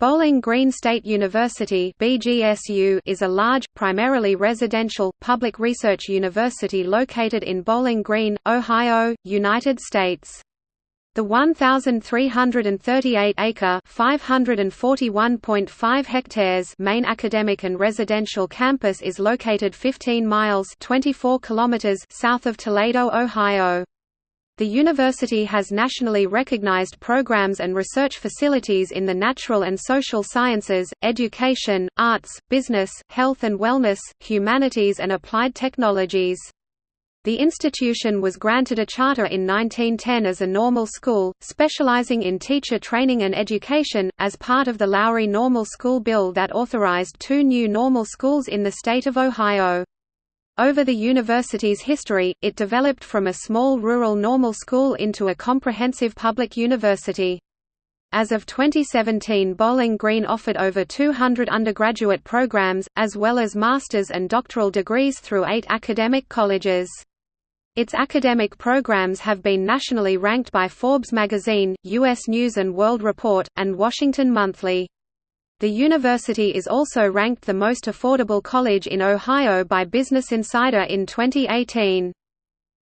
Bowling Green State University (BGSU) is a large, primarily residential, public research university located in Bowling Green, Ohio, United States. The 1,338-acre (541.5 hectares) main academic and residential campus is located 15 miles (24 kilometers) south of Toledo, Ohio. The university has nationally recognized programs and research facilities in the natural and social sciences, education, arts, business, health and wellness, humanities and applied technologies. The institution was granted a charter in 1910 as a normal school, specializing in teacher training and education, as part of the Lowry Normal School Bill that authorized two new normal schools in the state of Ohio. Over the university's history, it developed from a small rural normal school into a comprehensive public university. As of 2017 Bowling Green offered over 200 undergraduate programs, as well as master's and doctoral degrees through eight academic colleges. Its academic programs have been nationally ranked by Forbes magazine, U.S. News & World Report, and Washington Monthly. The university is also ranked the most affordable college in Ohio by Business Insider in 2018.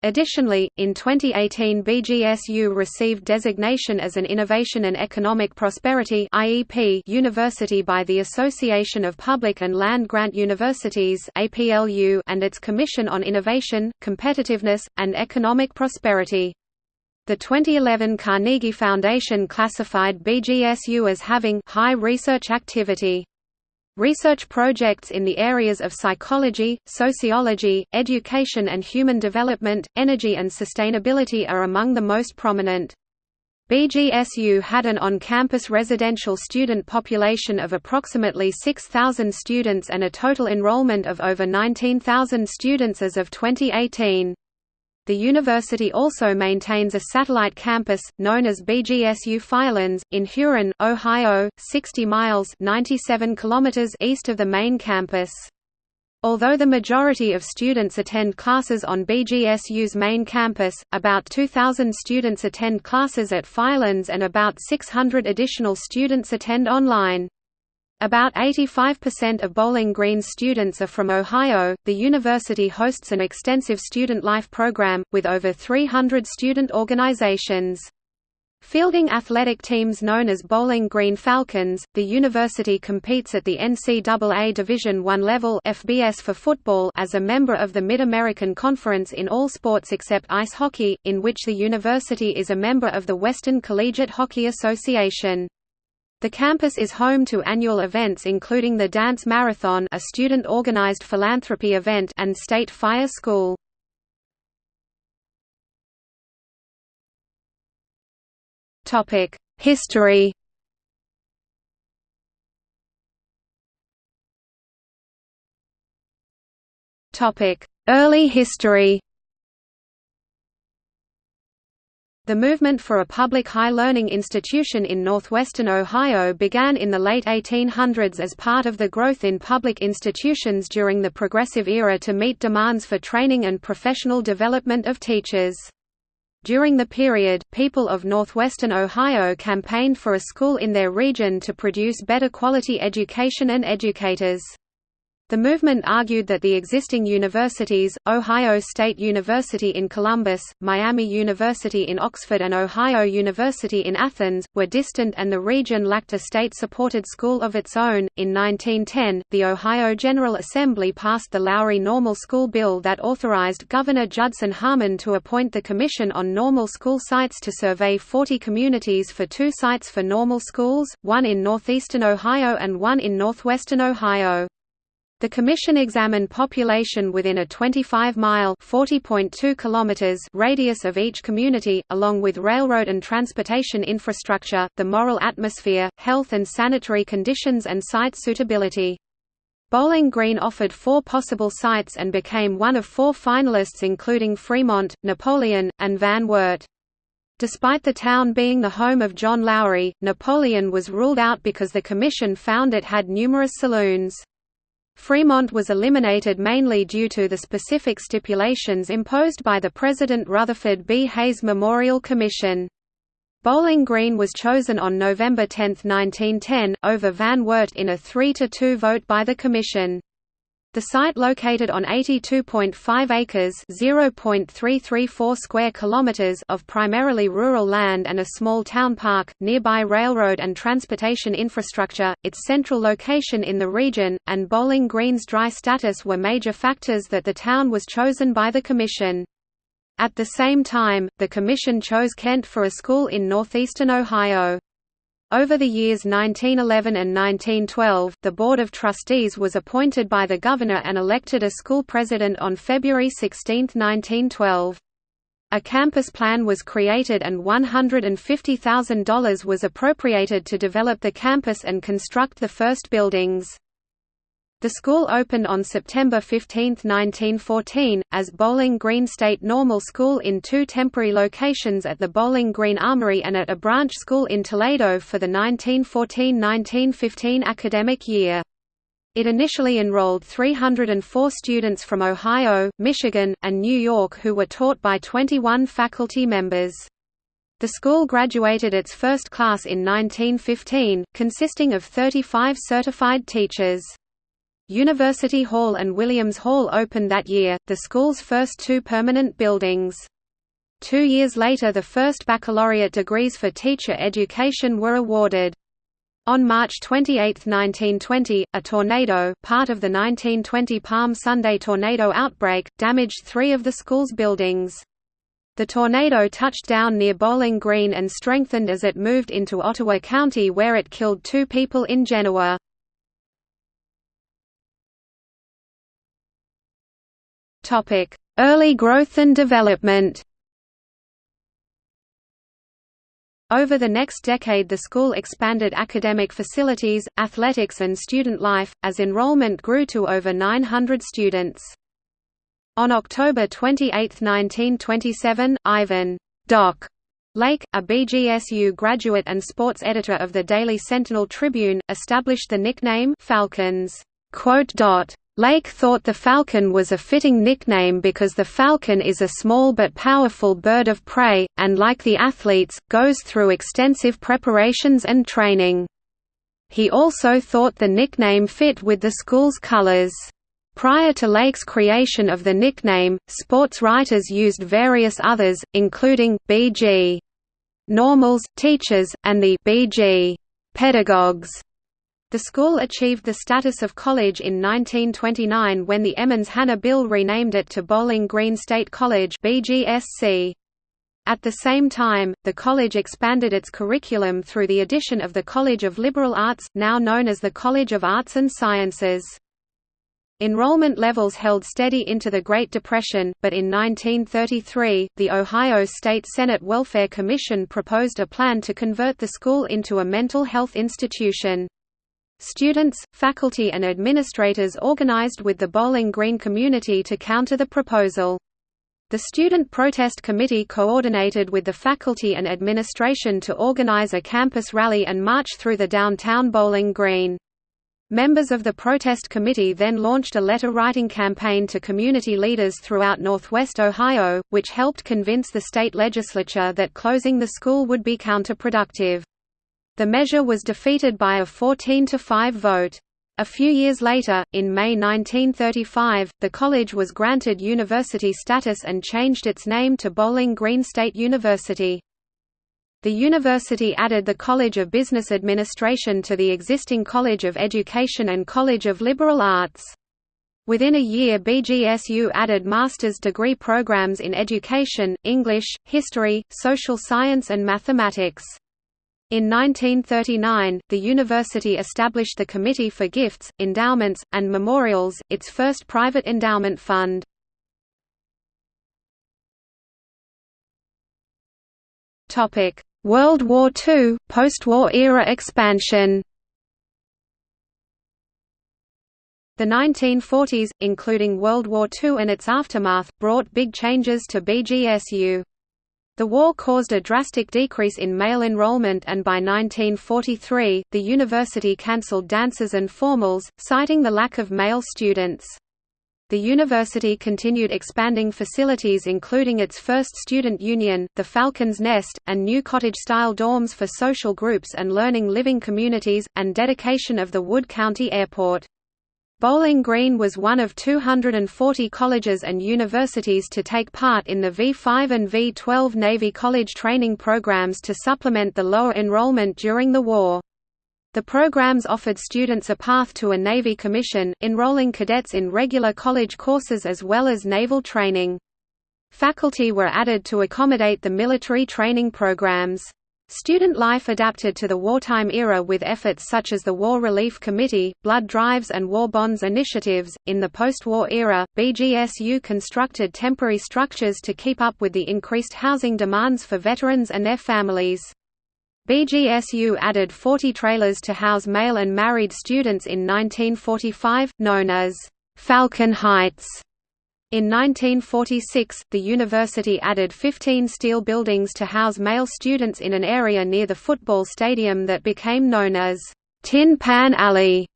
Additionally, in 2018 BGSU received designation as an Innovation and Economic Prosperity IEP university by the Association of Public and Land Grant Universities and its Commission on Innovation, Competitiveness, and Economic Prosperity. The 2011 Carnegie Foundation classified BGSU as having high research activity. Research projects in the areas of psychology, sociology, education and human development, energy and sustainability are among the most prominent. BGSU had an on-campus residential student population of approximately 6,000 students and a total enrollment of over 19,000 students as of 2018. The university also maintains a satellite campus, known as BGSU Firelands, in Huron, Ohio, 60 miles 97 kilometers east of the main campus. Although the majority of students attend classes on BGSU's main campus, about 2,000 students attend classes at Firelands and about 600 additional students attend online. About 85% of Bowling Green students are from Ohio. The university hosts an extensive student life program, with over 300 student organizations. Fielding athletic teams known as Bowling Green Falcons, the university competes at the NCAA Division I level FBS for football as a member of the Mid-American Conference in all sports except ice hockey, in which the university is a member of the Western Collegiate Hockey Association. The campus is home to annual events including the Dance Marathon a student-organized philanthropy event and State Fire School. History Early history The movement for a public high learning institution in northwestern Ohio began in the late 1800s as part of the growth in public institutions during the Progressive Era to meet demands for training and professional development of teachers. During the period, people of northwestern Ohio campaigned for a school in their region to produce better quality education and educators. The movement argued that the existing universities, Ohio State University in Columbus, Miami University in Oxford and Ohio University in Athens, were distant and the region lacked a state-supported school of its own. In 1910, the Ohio General Assembly passed the Lowry Normal School Bill that authorized Governor Judson Harmon to appoint the Commission on Normal School Sites to survey 40 communities for two sites for normal schools, one in northeastern Ohio and one in northwestern Ohio. The Commission examined population within a 25-mile radius of each community, along with railroad and transportation infrastructure, the moral atmosphere, health and sanitary conditions and site suitability. Bowling Green offered four possible sites and became one of four finalists including Fremont, Napoleon, and Van Wert. Despite the town being the home of John Lowry, Napoleon was ruled out because the commission found it had numerous saloons. Fremont was eliminated mainly due to the specific stipulations imposed by the President Rutherford B. Hayes Memorial Commission. Bowling Green was chosen on November 10, 1910, over Van Wert in a 3–2 vote by the Commission. The site located on 82.5 acres (0.334 square kilometers) of primarily rural land and a small town park, nearby railroad and transportation infrastructure, its central location in the region, and Bowling Green's dry status were major factors that the town was chosen by the Commission. At the same time, the Commission chose Kent for a school in northeastern Ohio. Over the years 1911 and 1912, the Board of Trustees was appointed by the Governor and elected a school president on February 16, 1912. A campus plan was created and $150,000 was appropriated to develop the campus and construct the first buildings. The school opened on September 15, 1914, as Bowling Green State Normal School in two temporary locations at the Bowling Green Armory and at a branch school in Toledo for the 1914–1915 academic year. It initially enrolled 304 students from Ohio, Michigan, and New York who were taught by 21 faculty members. The school graduated its first class in 1915, consisting of 35 certified teachers. University Hall and Williams Hall opened that year, the school's first two permanent buildings. Two years later the first baccalaureate degrees for teacher education were awarded. On March 28, 1920, a tornado, part of the 1920 Palm Sunday tornado outbreak, damaged three of the school's buildings. The tornado touched down near Bowling Green and strengthened as it moved into Ottawa County where it killed two people in Genoa. Early growth and development Over the next decade the school expanded academic facilities, athletics and student life, as enrollment grew to over 900 students. On October 28, 1927, Ivan Doc Lake, a BGSU graduate and sports editor of the Daily Sentinel Tribune, established the nickname Falcons. Lake thought the falcon was a fitting nickname because the falcon is a small but powerful bird of prey, and like the athletes, goes through extensive preparations and training. He also thought the nickname fit with the school's colors. Prior to Lake's creation of the nickname, sports writers used various others, including B.G. Normals, teachers, and the B.G. pedagogues. The school achieved the status of college in 1929 when the Emmons-Hanna bill renamed it to Bowling Green State College. At the same time, the college expanded its curriculum through the addition of the College of Liberal Arts, now known as the College of Arts and Sciences. Enrollment levels held steady into the Great Depression, but in 1933, the Ohio State Senate Welfare Commission proposed a plan to convert the school into a mental health institution. Students, faculty and administrators organized with the Bowling Green community to counter the proposal. The Student Protest Committee coordinated with the faculty and administration to organize a campus rally and march through the downtown Bowling Green. Members of the protest committee then launched a letter-writing campaign to community leaders throughout northwest Ohio, which helped convince the state legislature that closing the school would be counterproductive. The measure was defeated by a 14 to 5 vote. A few years later, in May 1935, the college was granted university status and changed its name to Bowling Green State University. The university added the College of Business Administration to the existing College of Education and College of Liberal Arts. Within a year BGSU added master's degree programs in education, English, history, social science and mathematics. In 1939, the university established the Committee for Gifts, Endowments, and Memorials, its first private endowment fund. World War II, post-war era expansion The 1940s, including World War II and its aftermath, brought big changes to BGSU. The war caused a drastic decrease in male enrollment and by 1943, the university cancelled dances and formals, citing the lack of male students. The university continued expanding facilities including its first student union, the Falcon's Nest, and new cottage-style dorms for social groups and learning living communities, and dedication of the Wood County Airport. Bowling Green was one of 240 colleges and universities to take part in the V5 and V12 Navy college training programs to supplement the lower enrollment during the war. The programs offered students a path to a Navy commission, enrolling cadets in regular college courses as well as naval training. Faculty were added to accommodate the military training programs. Student life adapted to the wartime era with efforts such as the War Relief Committee, blood drives, and war bonds initiatives. In the post war era, BGSU constructed temporary structures to keep up with the increased housing demands for veterans and their families. BGSU added 40 trailers to house male and married students in 1945, known as Falcon Heights. In 1946, the university added 15 steel buildings to house male students in an area near the football stadium that became known as Tin Pan Alley.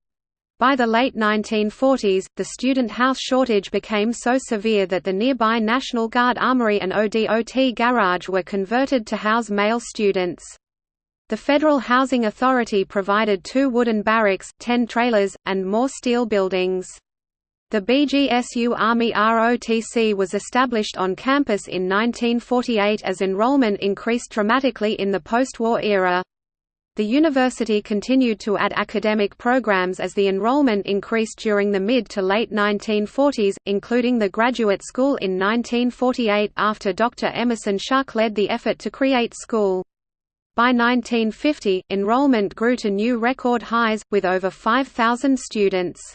By the late 1940s, the student house shortage became so severe that the nearby National Guard Armory and ODOT garage were converted to house male students. The Federal Housing Authority provided two wooden barracks, ten trailers, and more steel buildings. The BGSU Army ROTC was established on campus in 1948 as enrollment increased dramatically in the post-war era. The university continued to add academic programs as the enrollment increased during the mid to late 1940s, including the graduate school in 1948 after Dr. Emerson Schuck led the effort to create school. By 1950, enrollment grew to new record highs, with over 5,000 students.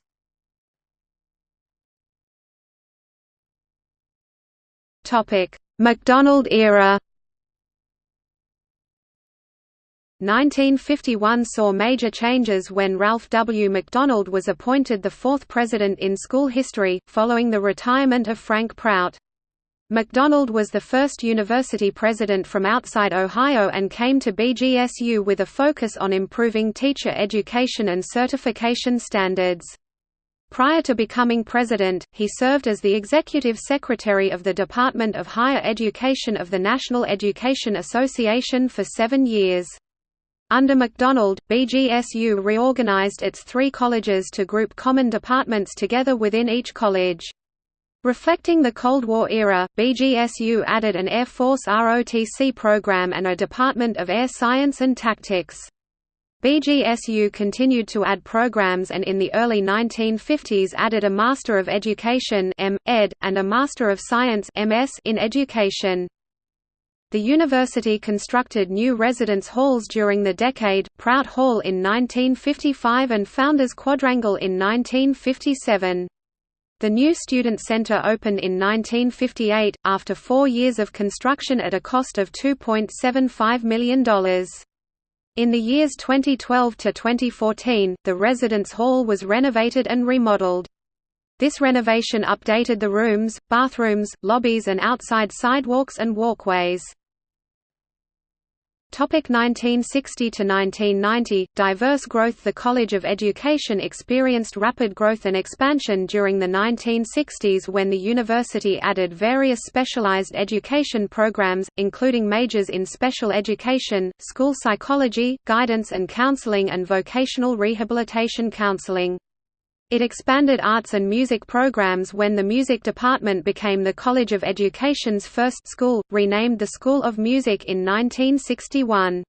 MacDonald era 1951 saw major changes when Ralph W. MacDonald was appointed the fourth president in school history, following the retirement of Frank Prout. MacDonald was the first university president from outside Ohio and came to BGSU with a focus on improving teacher education and certification standards. Prior to becoming president, he served as the executive secretary of the Department of Higher Education of the National Education Association for seven years. Under MacDonald, BGSU reorganized its three colleges to group common departments together within each college. Reflecting the Cold War era, BGSU added an Air Force ROTC program and a Department of Air Science and Tactics. BGSU continued to add programs and in the early 1950s added a Master of Education and a Master of Science MS in Education. The university constructed new residence halls during the decade, Prout Hall in 1955 and Founders Quadrangle in 1957. The new Student Center opened in 1958, after four years of construction at a cost of $2.75 million. In the years 2012 to 2014, the residence hall was renovated and remodeled. This renovation updated the rooms, bathrooms, lobbies and outside sidewalks and walkways. Topic 1960 to 1990 Diverse growth The College of Education experienced rapid growth and expansion during the 1960s when the university added various specialized education programs, including majors in special education, school psychology, guidance and counseling and vocational rehabilitation counseling. It expanded arts and music programs when the music department became the College of Education's first school, renamed the School of Music in 1961.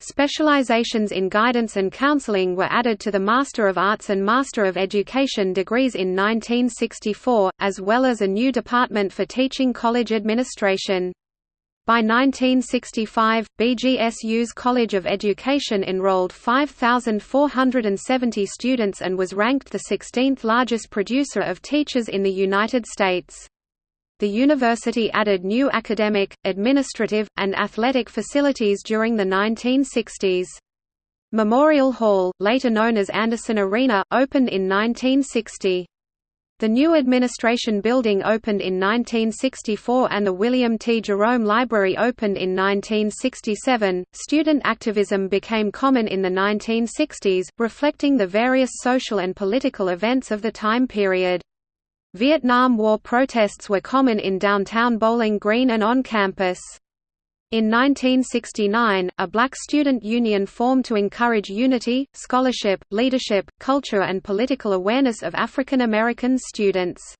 Specializations in guidance and counseling were added to the Master of Arts and Master of Education degrees in 1964, as well as a new department for teaching college administration. By 1965, BGSU's College of Education enrolled 5,470 students and was ranked the 16th largest producer of teachers in the United States. The university added new academic, administrative, and athletic facilities during the 1960s. Memorial Hall, later known as Anderson Arena, opened in 1960. The new administration building opened in 1964 and the William T. Jerome Library opened in 1967. Student activism became common in the 1960s, reflecting the various social and political events of the time period. Vietnam War protests were common in downtown Bowling Green and on campus. In 1969, a black student union formed to encourage unity, scholarship, leadership, culture and political awareness of African American students.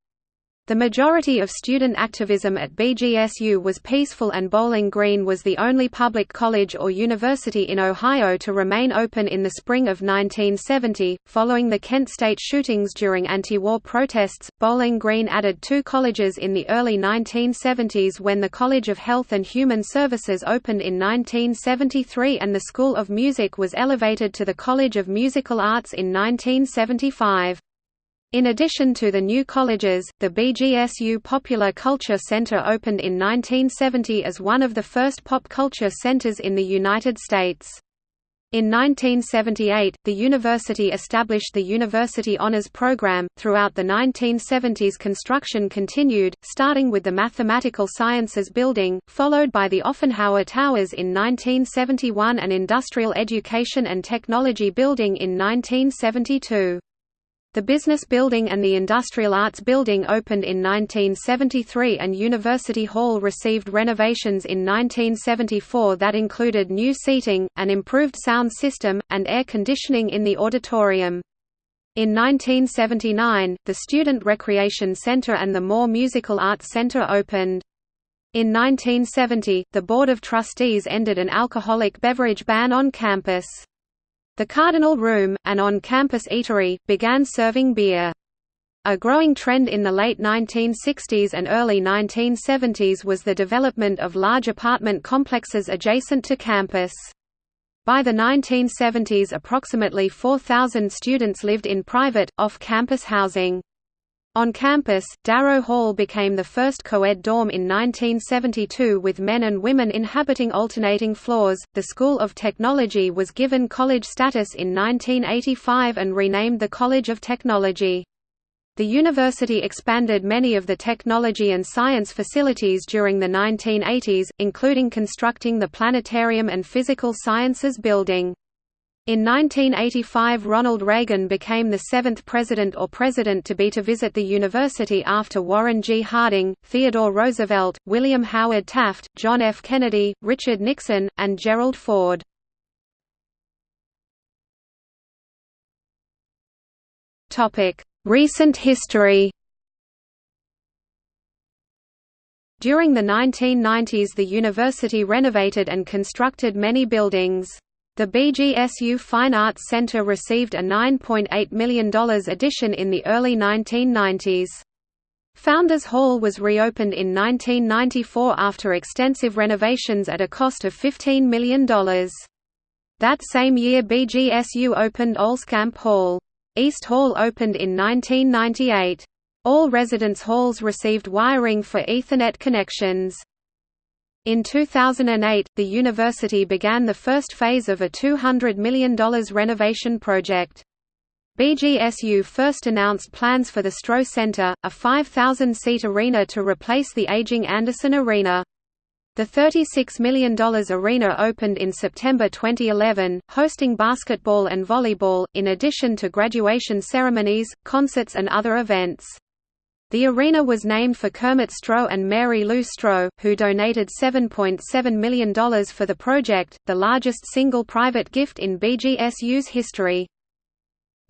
The majority of student activism at BGSU was peaceful and Bowling Green was the only public college or university in Ohio to remain open in the spring of 1970. Following the Kent State shootings during anti-war protests, Bowling Green added two colleges in the early 1970s when the College of Health and Human Services opened in 1973 and the School of Music was elevated to the College of Musical Arts in 1975. In addition to the new colleges, the BGSU Popular Culture Center opened in 1970 as one of the first pop culture centers in the United States. In 1978, the university established the University Honors Program. Throughout the 1970s, construction continued, starting with the Mathematical Sciences Building, followed by the Offenhauer Towers in 1971 and Industrial Education and Technology Building in 1972. The Business Building and the Industrial Arts Building opened in 1973 and University Hall received renovations in 1974 that included new seating, an improved sound system, and air conditioning in the auditorium. In 1979, the Student Recreation Center and the Moore Musical Arts Center opened. In 1970, the Board of Trustees ended an alcoholic beverage ban on campus. The Cardinal Room, an on-campus eatery, began serving beer. A growing trend in the late 1960s and early 1970s was the development of large apartment complexes adjacent to campus. By the 1970s approximately 4,000 students lived in private, off-campus housing. On campus, Darrow Hall became the first co-ed dorm in 1972 with men and women inhabiting alternating floors. The School of Technology was given college status in 1985 and renamed the College of Technology. The university expanded many of the technology and science facilities during the 1980s, including constructing the planetarium and physical sciences building. In 1985 Ronald Reagan became the seventh president or president to be to visit the university after Warren G. Harding, Theodore Roosevelt, William Howard Taft, John F. Kennedy, Richard Nixon, and Gerald Ford. Recent history During the 1990s the university renovated and constructed many buildings. The BGSU Fine Arts Center received a $9.8 million addition in the early 1990s. Founders Hall was reopened in 1994 after extensive renovations at a cost of $15 million. That same year BGSU opened Olscamp Hall. East Hall opened in 1998. All residence halls received wiring for Ethernet connections. In 2008, the university began the first phase of a $200 million renovation project. BGSU first announced plans for the Stroh Center, a 5,000-seat arena to replace the aging Anderson Arena. The $36 million arena opened in September 2011, hosting basketball and volleyball, in addition to graduation ceremonies, concerts and other events. The arena was named for Kermit Stroh and Mary Lou Stroh, who donated $7.7 million for the project, the largest single private gift in BGSU's history.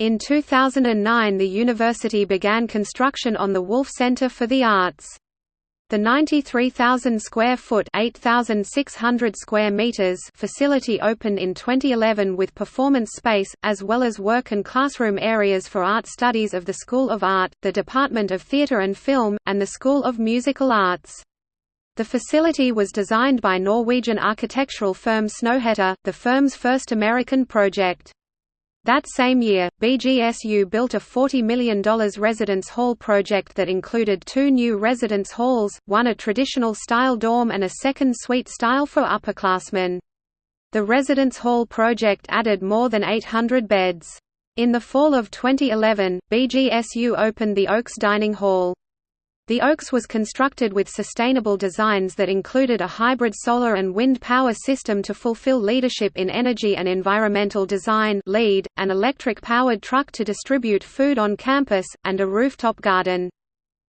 In 2009 the university began construction on the Wolf Center for the Arts. The 93,000 square foot (8,600 square meters) facility opened in 2011 with performance space as well as work and classroom areas for art studies of the School of Art, the Department of Theatre and Film, and the School of Musical Arts. The facility was designed by Norwegian architectural firm Snøhetta, the firm's first American project. That same year, BGSU built a $40 million residence hall project that included two new residence halls, one a traditional-style dorm and a second suite style for upperclassmen. The residence hall project added more than 800 beds. In the fall of 2011, BGSU opened the Oaks Dining Hall. The Oaks was constructed with sustainable designs that included a hybrid solar and wind power system to fulfill leadership in energy and environmental design LEED, an electric-powered truck to distribute food on campus, and a rooftop garden.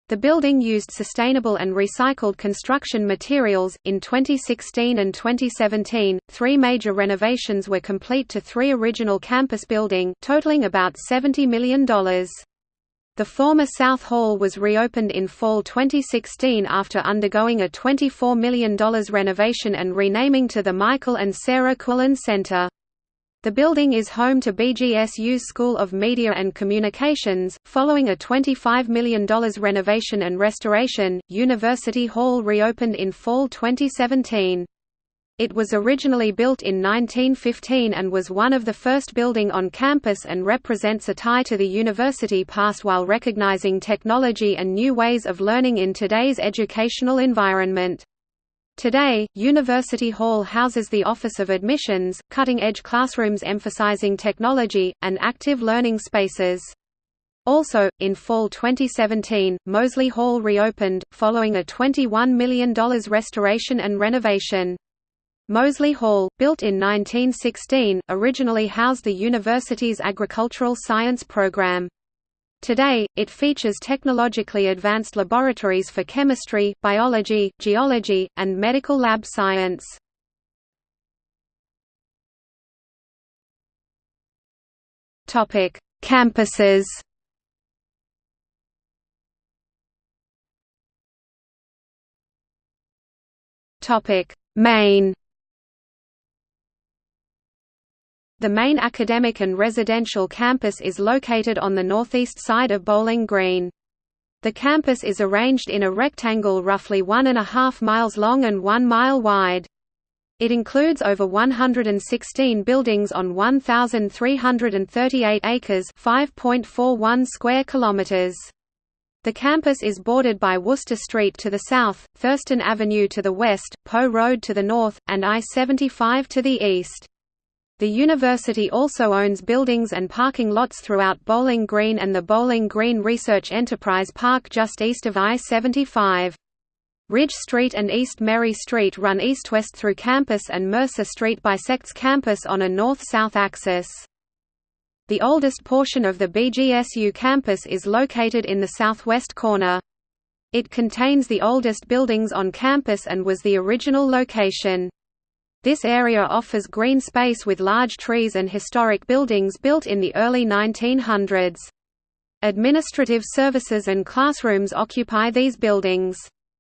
The building used sustainable and recycled construction materials. In 2016 and 2017, three major renovations were complete to three original campus building, totaling about $70 million. The former South Hall was reopened in fall 2016 after undergoing a $24 million renovation and renaming to the Michael and Sarah Kuhlin Center. The building is home to BGSU's School of Media and Communications. Following a $25 million renovation and restoration, University Hall reopened in fall 2017. It was originally built in 1915 and was one of the first building on campus and represents a tie to the university past while recognizing technology and new ways of learning in today's educational environment. Today, University Hall houses the Office of Admissions, cutting-edge classrooms emphasizing technology, and active learning spaces. Also, in fall 2017, Moseley Hall reopened, following a $21 million restoration and renovation. Moseley Hall, built in 1916, originally housed the university's agricultural science program. Today, it features technologically advanced laboratories for chemistry, biology, geology, and medical lab science. Campuses Main The main academic and residential campus is located on the northeast side of Bowling Green. The campus is arranged in a rectangle roughly one and a half miles long and one mile wide. It includes over 116 buildings on 1,338 acres 5.41 square kilometers. The campus is bordered by Wooster Street to the south, Thurston Avenue to the west, Poe Road to the north, and I-75 to the east. The university also owns buildings and parking lots throughout Bowling Green and the Bowling Green Research Enterprise Park just east of I-75. Ridge Street and East Mary Street run east-west through campus and Mercer Street bisects campus on a north-south axis. The oldest portion of the BGSU campus is located in the southwest corner. It contains the oldest buildings on campus and was the original location. This area offers green space with large trees and historic buildings built in the early 1900s. Administrative services and classrooms occupy these buildings.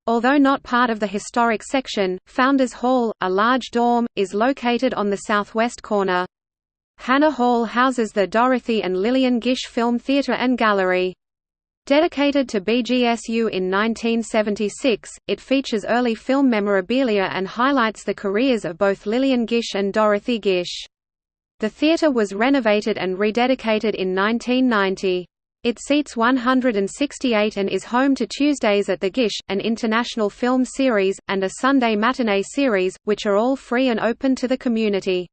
Although not part of the historic section, Founders Hall, a large dorm, is located on the southwest corner. Hanna Hall houses the Dorothy and Lillian Gish Film Theatre and Gallery. Dedicated to BGSU in 1976, it features early film memorabilia and highlights the careers of both Lillian Gish and Dorothy Gish. The theatre was renovated and rededicated in 1990. It seats 168 and is home to Tuesdays at the Gish, an international film series, and a Sunday matinee series, which are all free and open to the community.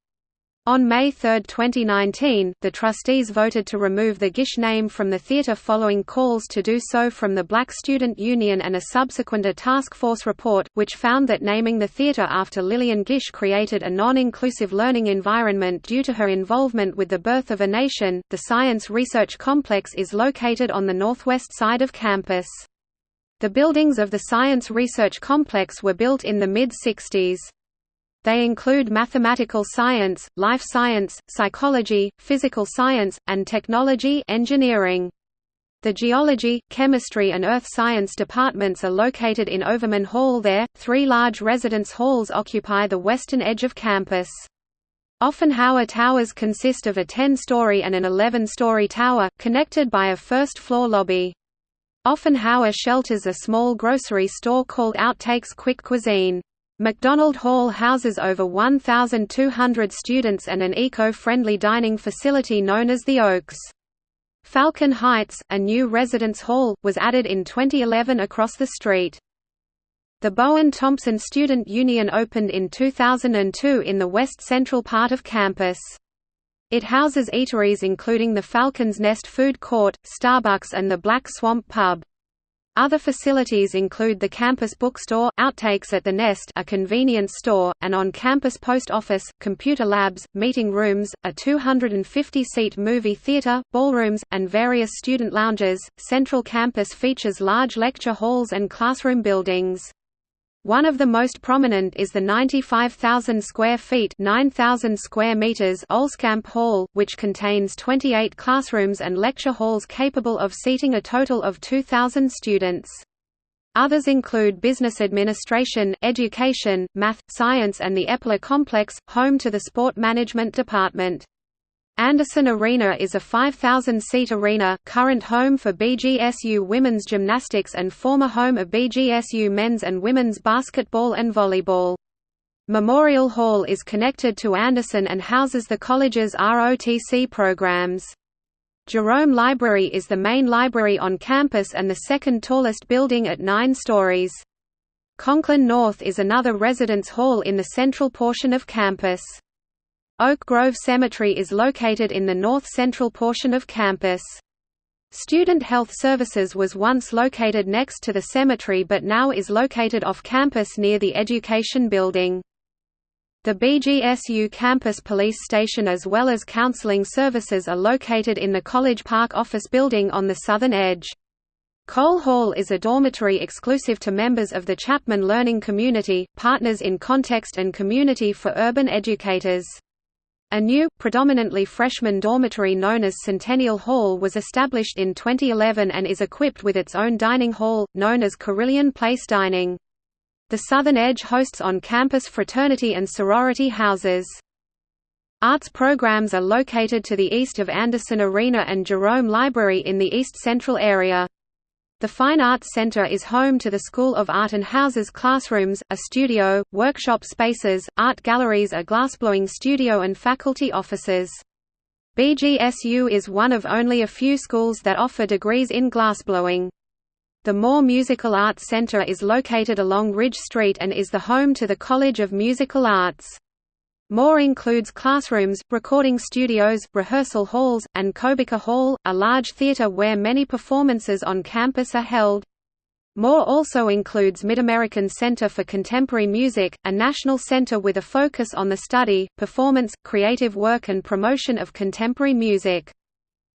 On May 3, 2019, the trustees voted to remove the Gish name from the theatre following calls to do so from the Black Student Union and a subsequent a task force report, which found that naming the theatre after Lillian Gish created a non-inclusive learning environment due to her involvement with the birth of a nation. The Science Research Complex is located on the northwest side of campus. The buildings of the Science Research Complex were built in the mid-60s. They include mathematical science, life science, psychology, physical science, and technology engineering. The geology, chemistry and earth science departments are located in Overman Hall there. Three large residence halls occupy the western edge of campus. Offenhauer Towers consist of a 10-story and an 11-story tower, connected by a first-floor lobby. Offenhauer shelters a small grocery store called Outtakes Quick Cuisine. McDonald Hall houses over 1,200 students and an eco-friendly dining facility known as the Oaks. Falcon Heights, a new residence hall, was added in 2011 across the street. The Bowen-Thompson Student Union opened in 2002 in the west-central part of campus. It houses eateries including the Falcon's Nest Food Court, Starbucks and the Black Swamp Pub. Other facilities include the campus bookstore, Outtakes at the Nest a convenience store, an on-campus post office, computer labs, meeting rooms, a 250-seat movie theater, ballrooms, and various student lounges. Central campus features large lecture halls and classroom buildings. One of the most prominent is the 95,000 square feet 9,000 square meters Olscamp Hall, which contains 28 classrooms and lecture halls capable of seating a total of 2,000 students. Others include business administration, education, math, science and the Epler complex, home to the sport management department. Anderson Arena is a 5,000-seat arena, current home for BGSU women's gymnastics and former home of BGSU men's and women's basketball and volleyball. Memorial Hall is connected to Anderson and houses the college's ROTC programs. Jerome Library is the main library on campus and the second tallest building at nine stories. Conklin North is another residence hall in the central portion of campus. Oak Grove Cemetery is located in the north-central portion of campus. Student Health Services was once located next to the cemetery but now is located off campus near the Education Building. The BGSU campus police station as well as counseling services are located in the College Park office building on the southern edge. Kohl Hall is a dormitory exclusive to members of the Chapman Learning Community, partners in Context and Community for Urban Educators. A new, predominantly freshman dormitory known as Centennial Hall was established in 2011 and is equipped with its own dining hall, known as Carillon Place Dining. The Southern Edge hosts on-campus fraternity and sorority houses. Arts programs are located to the east of Anderson Arena and Jerome Library in the east central area. The Fine Arts Center is home to the School of Art and houses classrooms, a studio, workshop spaces, art galleries a glassblowing studio and faculty offices. BGSU is one of only a few schools that offer degrees in glassblowing. The Moore Musical Arts Center is located along Ridge Street and is the home to the College of Musical Arts. Moore includes classrooms, recording studios, rehearsal halls, and Kobacker Hall, a large theater where many performances on campus are held. Moore also includes Mid-American Center for Contemporary Music, a national center with a focus on the study, performance, creative work and promotion of contemporary music.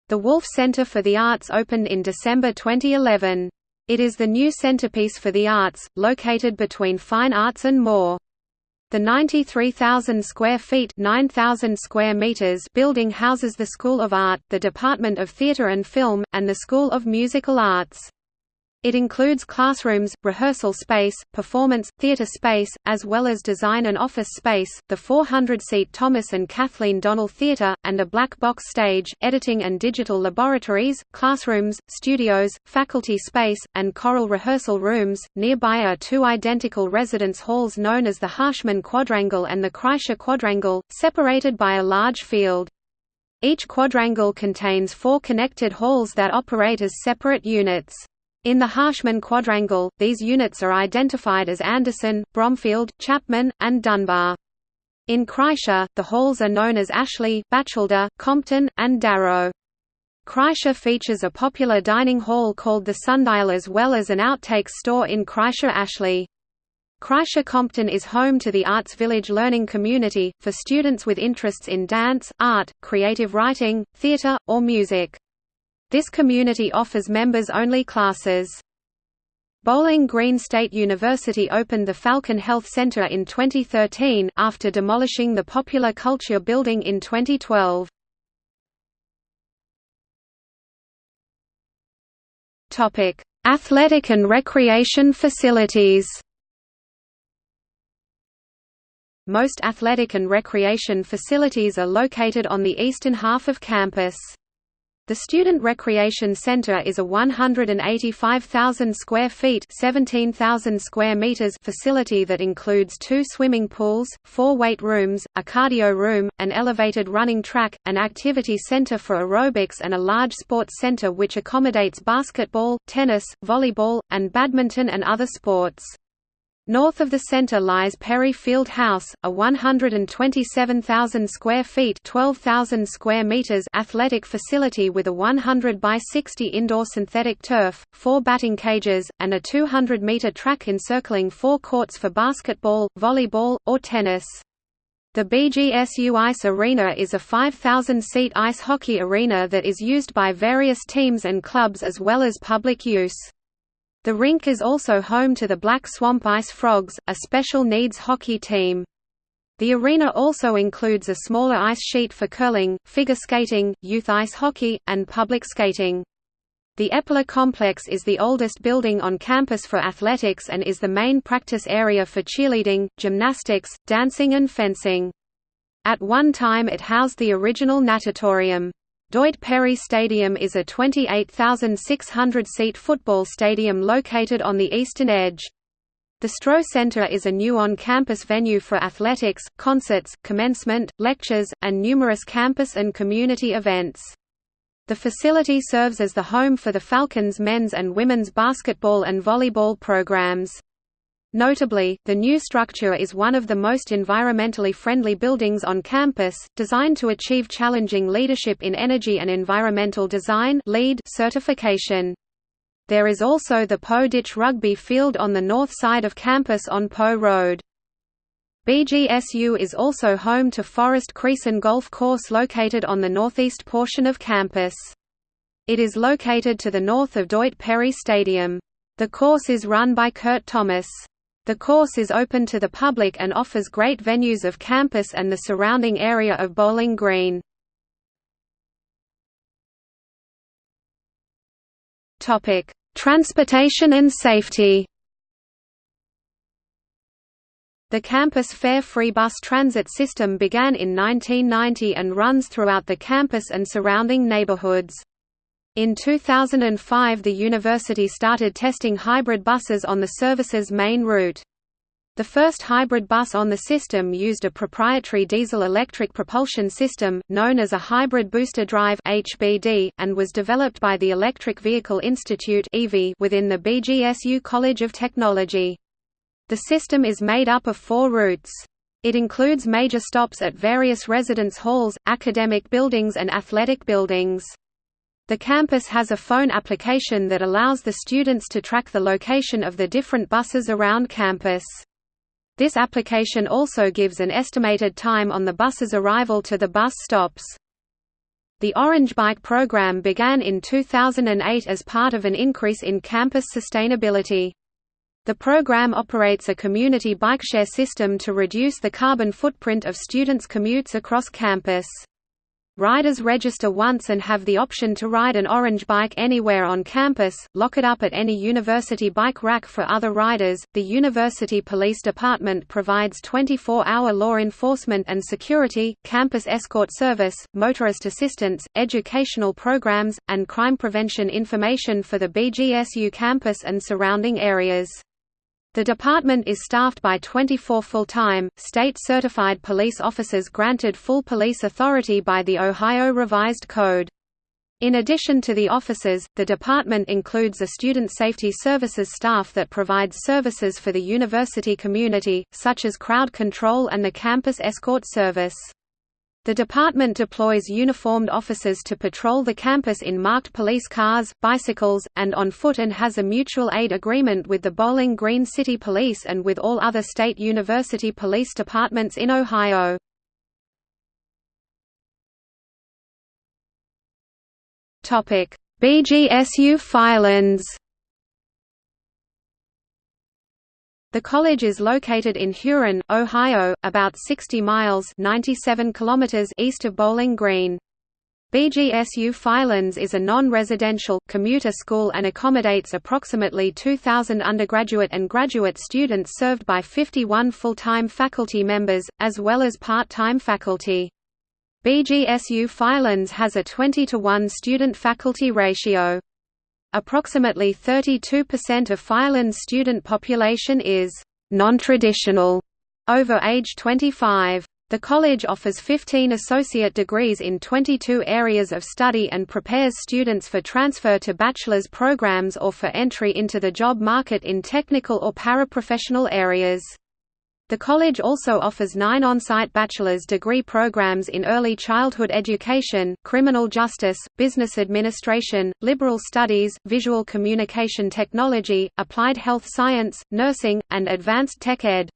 The Wolf Center for the Arts opened in December 2011. It is the new centerpiece for the arts, located between Fine Arts and Moore. The 93,000 square feet 9,000 square meters building houses the School of Art, the Department of Theatre and Film, and the School of Musical Arts. It includes classrooms, rehearsal space, performance, theatre space, as well as design and office space, the 400-seat Thomas and Kathleen Donnell Theatre, and a black box stage, editing and digital laboratories, classrooms, studios, faculty space, and choral rehearsal rooms. Nearby are two identical residence halls known as the Harshman Quadrangle and the Kreischer Quadrangle, separated by a large field. Each quadrangle contains four connected halls that operate as separate units. In the Harshman quadrangle, these units are identified as Anderson, Bromfield, Chapman, and Dunbar. In Kreischer, the halls are known as Ashley, Batchelder, Compton, and Darrow. Kreischer features a popular dining hall called the Sundial as well as an outtakes store in Kreischer Ashley. Kreischer Compton is home to the Arts Village learning community, for students with interests in dance, art, creative writing, theater, or music. This community offers members-only classes. Bowling Green State University opened the Falcon Health Center in 2013, after demolishing the popular Culture Building in 2012. Athletic and recreation facilities Most athletic and recreation facilities are located on the eastern half of campus. The Student Recreation Center is a 185,000 square feet (17,000 square meters) facility that includes two swimming pools, four weight rooms, a cardio room, an elevated running track, an activity center for aerobics and a large sports center which accommodates basketball, tennis, volleyball, and badminton and other sports. North of the center lies Perry Field House, a 127,000 square feet (12,000 square meters) athletic facility with a 100 by 60 indoor synthetic turf, four batting cages, and a 200-meter track encircling four courts for basketball, volleyball, or tennis. The BGSU Ice Arena is a 5,000-seat ice hockey arena that is used by various teams and clubs as well as public use. The rink is also home to the Black Swamp Ice Frogs, a special needs hockey team. The arena also includes a smaller ice sheet for curling, figure skating, youth ice hockey, and public skating. The Epler complex is the oldest building on campus for athletics and is the main practice area for cheerleading, gymnastics, dancing and fencing. At one time it housed the original natatorium. Doyt Perry Stadium is a 28,600-seat football stadium located on the eastern edge. The Stroh Center is a new on-campus venue for athletics, concerts, commencement, lectures, and numerous campus and community events. The facility serves as the home for the Falcons men's and women's basketball and volleyball programs. Notably, the new structure is one of the most environmentally friendly buildings on campus, designed to achieve challenging leadership in energy and environmental design LEED certification. There is also the Poe Ditch Rugby Field on the north side of campus on Poe Road. BGSU is also home to Forest Creason Golf Course located on the northeast portion of campus. It is located to the north of Doyt Perry Stadium. The course is run by Kurt Thomas. The course is open to the public and offers great venues of campus and the surrounding area of Bowling Green. Transportation and safety The campus fare-free bus transit system began in 1990 and runs throughout the campus and surrounding neighborhoods. In 2005 the university started testing hybrid buses on the service's main route. The first hybrid bus on the system used a proprietary diesel-electric propulsion system, known as a Hybrid Booster Drive (HBD), and was developed by the Electric Vehicle Institute within the BGSU College of Technology. The system is made up of four routes. It includes major stops at various residence halls, academic buildings and athletic buildings. The campus has a phone application that allows the students to track the location of the different buses around campus. This application also gives an estimated time on the bus's arrival to the bus stops. The Orange Bike program began in 2008 as part of an increase in campus sustainability. The program operates a community bikeshare system to reduce the carbon footprint of students' commutes across campus. Riders register once and have the option to ride an orange bike anywhere on campus, lock it up at any university bike rack for other riders. The University Police Department provides 24 hour law enforcement and security, campus escort service, motorist assistance, educational programs, and crime prevention information for the BGSU campus and surrounding areas. The department is staffed by 24 full-time, state-certified police officers granted full police authority by the Ohio Revised Code. In addition to the officers, the department includes a student safety services staff that provides services for the university community, such as crowd control and the campus escort service. The department deploys uniformed officers to patrol the campus in marked police cars, bicycles, and on foot and has a mutual aid agreement with the Bowling Green City Police and with all other state university police departments in Ohio. BGSU Firelands The college is located in Huron, Ohio, about 60 miles 97 kilometers east of Bowling Green. BGSU Firelands is a non-residential, commuter school and accommodates approximately 2,000 undergraduate and graduate students served by 51 full-time faculty members, as well as part-time faculty. BGSU Firelands has a 20 to 1 student-faculty ratio. Approximately 32% of Firelands student population is non-traditional over age 25. The college offers 15 associate degrees in 22 areas of study and prepares students for transfer to bachelor's programs or for entry into the job market in technical or paraprofessional areas. The college also offers nine on-site bachelor's degree programs in early childhood education, criminal justice, business administration, liberal studies, visual communication technology, applied health science, nursing, and advanced tech ed.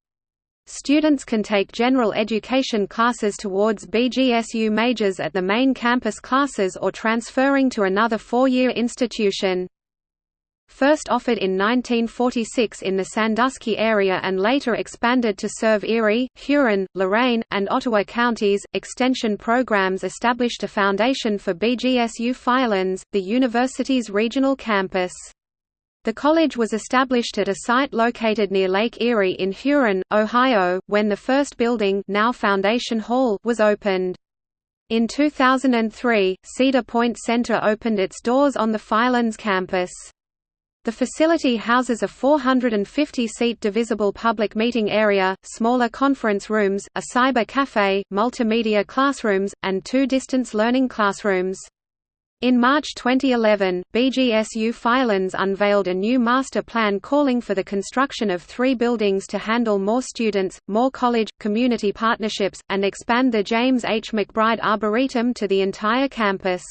Students can take general education classes towards BGSU majors at the main campus classes or transferring to another four-year institution. First offered in 1946 in the Sandusky area and later expanded to serve Erie, Huron, Lorain, and Ottawa counties, extension programs established a foundation for BGSU Firelands, the university's regional campus. The college was established at a site located near Lake Erie in Huron, Ohio, when the first building now Foundation Hall was opened. In 2003, Cedar Point Center opened its doors on the Firelands campus. The facility houses a 450-seat divisible public meeting area, smaller conference rooms, a cyber cafe, multimedia classrooms, and two distance learning classrooms. In March 2011, BGSU Firelands unveiled a new master plan calling for the construction of three buildings to handle more students, more college, community partnerships, and expand the James H. McBride Arboretum to the entire campus.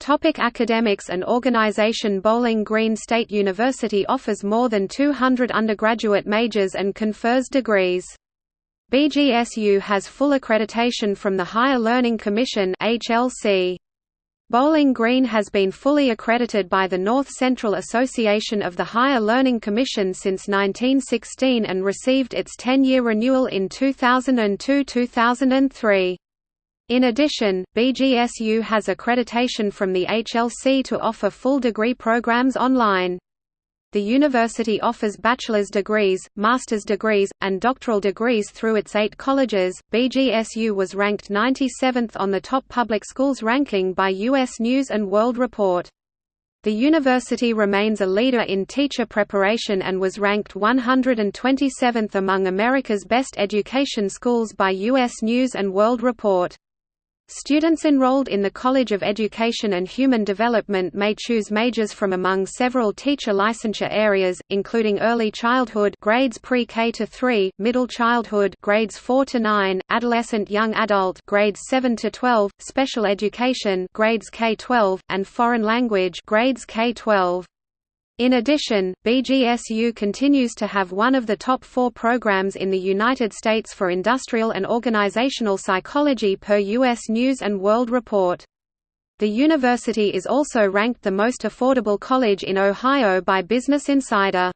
Topic academics and organization Bowling Green State University offers more than 200 undergraduate majors and confers degrees. BGSU has full accreditation from the Higher Learning Commission HLC. Bowling Green has been fully accredited by the North Central Association of the Higher Learning Commission since 1916 and received its 10-year renewal in 2002–2003. In addition, BGSU has accreditation from the HLC to offer full degree programs online. The university offers bachelor's degrees, master's degrees, and doctoral degrees through its eight colleges. BGSU was ranked 97th on the top public schools ranking by U.S. News and World Report. The university remains a leader in teacher preparation and was ranked 127th among America's best education schools by U.S. News and World Report. Students enrolled in the College of Education and Human Development may choose majors from among several teacher licensure areas, including early childhood grades pre-K to 3, middle childhood grades 4 to 9, adolescent young adult grades 7 to 12, special education grades K-12, and foreign language grades K-12. In addition, BGSU continues to have one of the top four programs in the United States for industrial and organizational psychology per U.S. News & World Report. The university is also ranked the most affordable college in Ohio by Business Insider.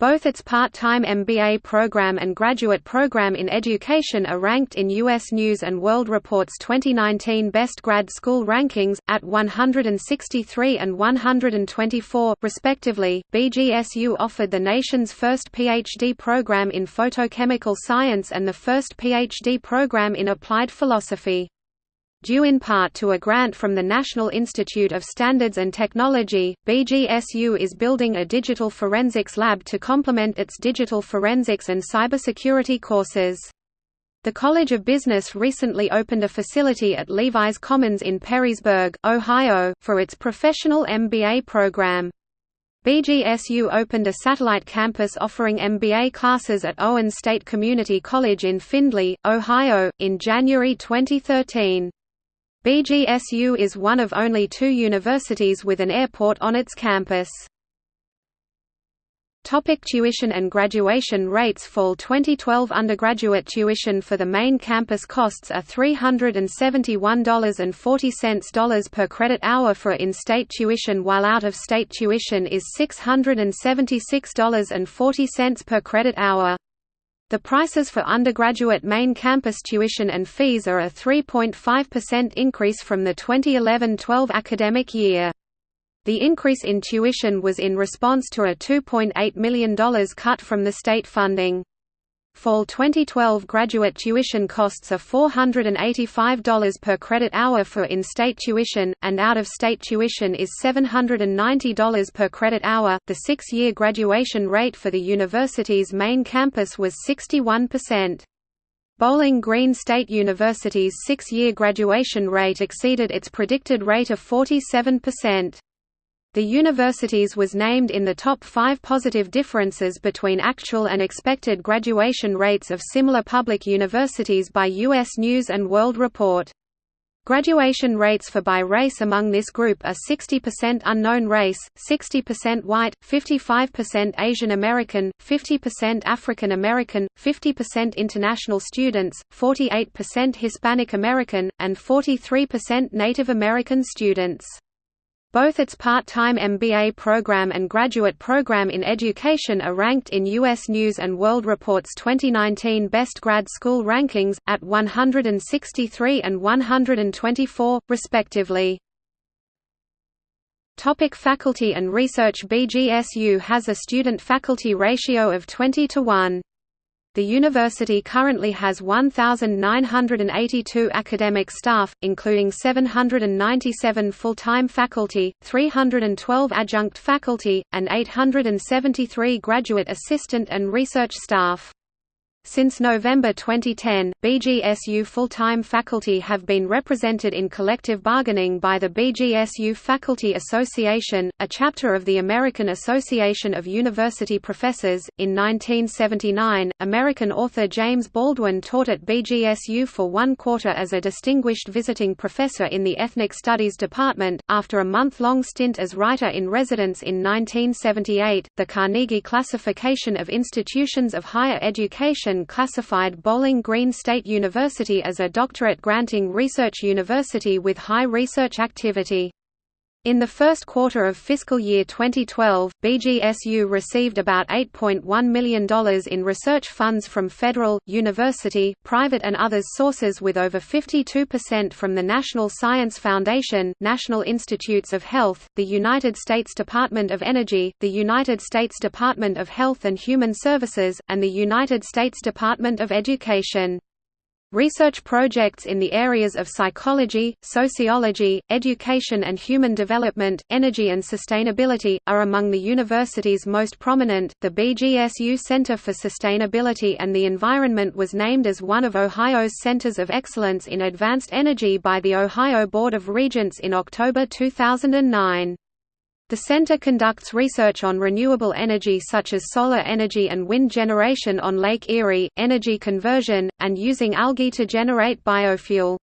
Both its part-time MBA program and graduate program in education are ranked in U.S. News & World Report's 2019 Best Grad School rankings, at 163 and 124, respectively. BGSU offered the nation's first PhD program in photochemical science and the first PhD program in applied philosophy. Due in part to a grant from the National Institute of Standards and Technology, BGSU is building a digital forensics lab to complement its digital forensics and cybersecurity courses. The College of Business recently opened a facility at Levi's Commons in Perrysburg, Ohio, for its professional MBA program. BGSU opened a satellite campus offering MBA classes at Owens State Community College in Findlay, Ohio, in January 2013. BGSU is one of only two universities with an airport on its campus. Topic tuition and graduation rates Fall 2012 undergraduate tuition for the main campus costs are $371.40 per credit hour for in-state tuition while out-of-state tuition is $676.40 per credit hour. The prices for undergraduate main campus tuition and fees are a 3.5% increase from the 2011–12 academic year. The increase in tuition was in response to a $2.8 million cut from the state funding. Fall 2012 graduate tuition costs are $485 per credit hour for in-state tuition, and out-of-state tuition is $790 per credit hour. The six-year graduation rate for the university's main campus was 61%. Bowling Green State University's six-year graduation rate exceeded its predicted rate of 47%. The universities was named in the top five positive differences between actual and expected graduation rates of similar public universities by U.S. News & World Report. Graduation rates for by race among this group are 60% unknown race, 60% white, 55% Asian American, 50% African American, 50% international students, 48% Hispanic American, and 43% Native American students. Both its part-time MBA program and graduate program in education are ranked in U.S. News & World Report's 2019 Best Grad School rankings, at 163 and 124, respectively. Topic faculty and research BGSU has a student-faculty ratio of 20 to 1. The university currently has 1,982 academic staff, including 797 full-time faculty, 312 adjunct faculty, and 873 graduate assistant and research staff. Since November 2010, BGSU full-time faculty have been represented in collective bargaining by the BGSU Faculty Association, a chapter of the American Association of University Professors. In 1979, American author James Baldwin taught at BGSU for one quarter as a distinguished visiting professor in the Ethnic Studies Department. After a month-long stint as writer in residence in 1978, the Carnegie Classification of Institutions of Higher Education classified Bowling Green State University as a doctorate-granting research university with high research activity. In the first quarter of fiscal year 2012, BGSU received about $8.1 million in research funds from federal, university, private and others sources with over 52% from the National Science Foundation, National Institutes of Health, the United States Department of Energy, the United States Department of Health and Human Services, and the United States Department of Education. Research projects in the areas of psychology, sociology, education and human development, energy and sustainability, are among the university's most prominent. The BGSU Center for Sustainability and the Environment was named as one of Ohio's centers of excellence in advanced energy by the Ohio Board of Regents in October 2009. The center conducts research on renewable energy such as solar energy and wind generation on Lake Erie, energy conversion, and using algae to generate biofuel.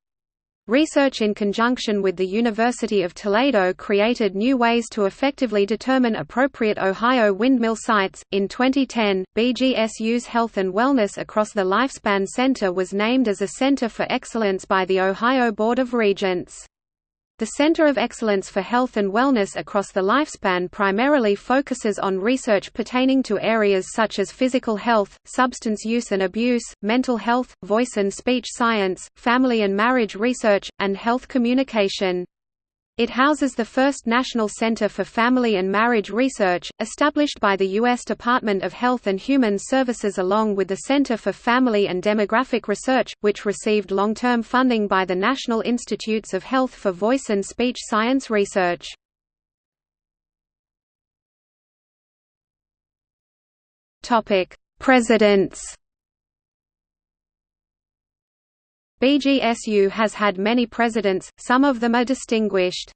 Research in conjunction with the University of Toledo created new ways to effectively determine appropriate Ohio windmill sites. In 2010, BGSU's Health and Wellness Across the Lifespan Center was named as a Center for Excellence by the Ohio Board of Regents. The Center of Excellence for Health and Wellness across the lifespan primarily focuses on research pertaining to areas such as physical health, substance use and abuse, mental health, voice and speech science, family and marriage research, and health communication. It houses the first National Center for Family and Marriage Research, established by the U.S. Department of Health and Human Services along with the Center for Family and Demographic Research, which received long-term funding by the National Institutes of Health for Voice and Speech Science Research. Presidents BGSU has had many presidents, some of them are distinguished.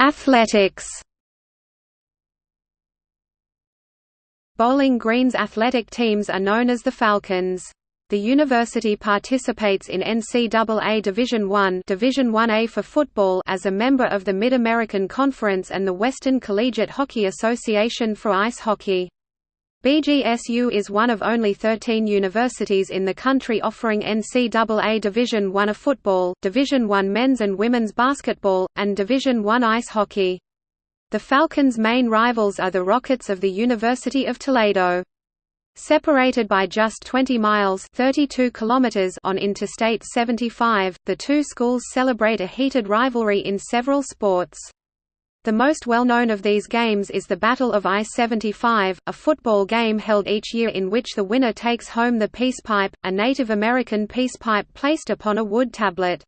Athletics Bowling Green's athletic teams are known as the Falcons. The university participates in NCAA Division I Division 1A for football as a member of the Mid-American Conference and the Western Collegiate Hockey Association for ice hockey. BGSU is one of only 13 universities in the country offering NCAA Division I football, Division I men's and women's basketball, and Division I ice hockey. The Falcons' main rivals are the Rockets of the University of Toledo. Separated by just 20 miles 32 kilometers on Interstate 75, the two schools celebrate a heated rivalry in several sports. The most well-known of these games is the Battle of I-75, a football game held each year in which the winner takes home the peace pipe, a Native American peace pipe placed upon a wood tablet.